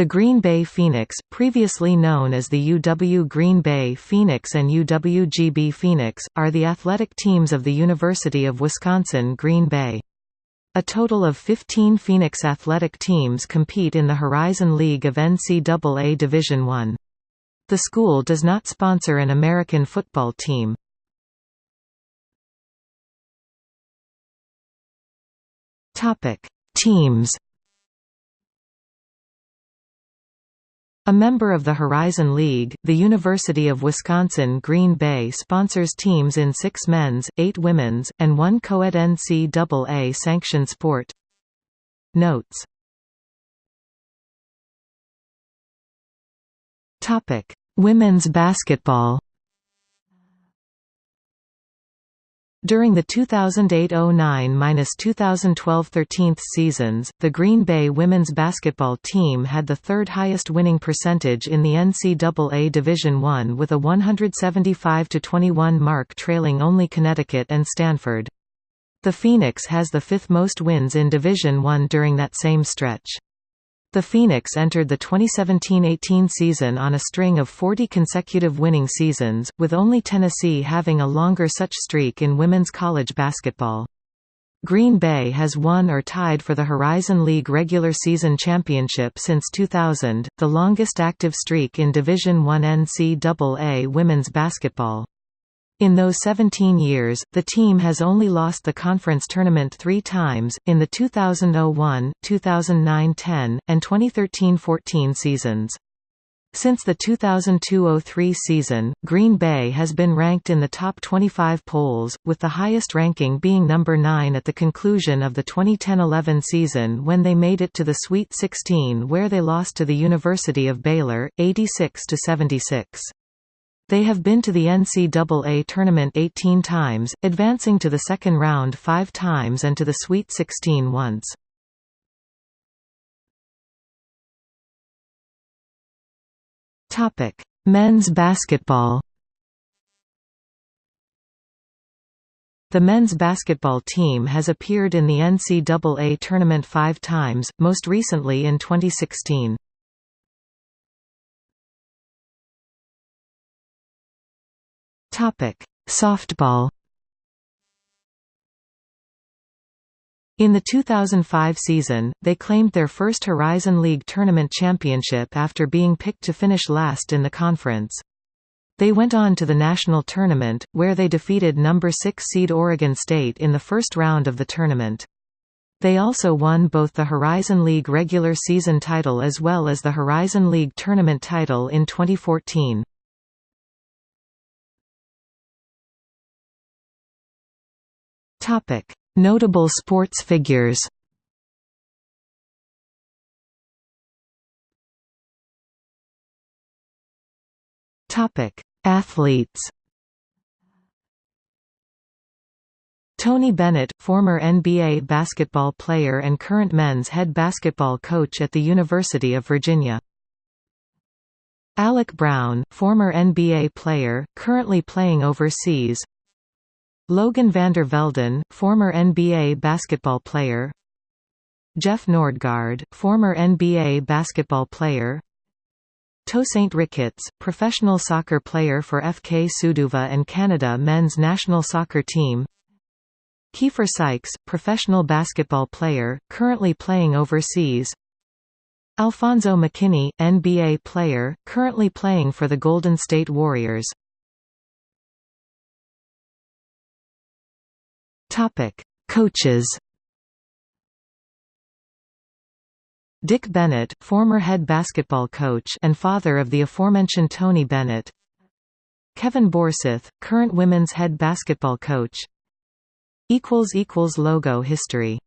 The Green Bay Phoenix, previously known as the UW Green Bay Phoenix and UWGB Phoenix, are the athletic teams of the University of Wisconsin-Green Bay. A total of 15 Phoenix athletic teams compete in the Horizon League of NCAA Division I. The school does not sponsor an American football team. Teams A member of the Horizon League, the University of Wisconsin-Green Bay sponsors teams in six men's, eight women's, and one co-ed NCAA sanctioned sport. Notes Women's basketball During the 2008-09-2012-13 seasons, the Green Bay women's basketball team had the third highest winning percentage in the NCAA Division I with a 175–21 mark trailing only Connecticut and Stanford. The Phoenix has the fifth most wins in Division I during that same stretch. The Phoenix entered the 2017–18 season on a string of 40 consecutive winning seasons, with only Tennessee having a longer such streak in women's college basketball. Green Bay has won or tied for the Horizon League regular season championship since 2000, the longest active streak in Division I NCAA women's basketball. In those 17 years, the team has only lost the conference tournament three times, in the 2001, 2009–10, and 2013–14 seasons. Since the 2002–03 season, Green Bay has been ranked in the top 25 polls, with the highest ranking being number 9 at the conclusion of the 2010–11 season when they made it to the Sweet 16 where they lost to the University of Baylor, 86–76. They have been to the NCAA tournament 18 times, advancing to the second round five times and to the Sweet 16 once. Men's basketball The men's basketball team has appeared in the NCAA tournament five times, most recently in 2016. Topic: Softball. In the 2005 season, they claimed their first Horizon League tournament championship after being picked to finish last in the conference. They went on to the national tournament, where they defeated number 6 seed Oregon State in the first round of the tournament. They also won both the Horizon League regular season title as well as the Horizon League tournament title in 2014. Topic: Notable sports figures. Topic: Athletes. Tony Bennett, former NBA basketball player and current men's head basketball coach at the University of Virginia. Alec Brown, former NBA player, currently playing overseas Logan Vander Velden, former NBA basketball player. Jeff Nordgaard, former NBA basketball player. Tosaint Ricketts, professional soccer player for FK Suduva and Canada men's national soccer team. Keifer Sykes, professional basketball player, currently playing overseas. Alfonzo McKinnie, NBA player, currently playing for the Golden State Warriors Topic: Coaches. Dick Bennett, former head basketball coach and father of the aforementioned Tony Bennett. Kevin Borseth, current women's head basketball coach. equals equals logo history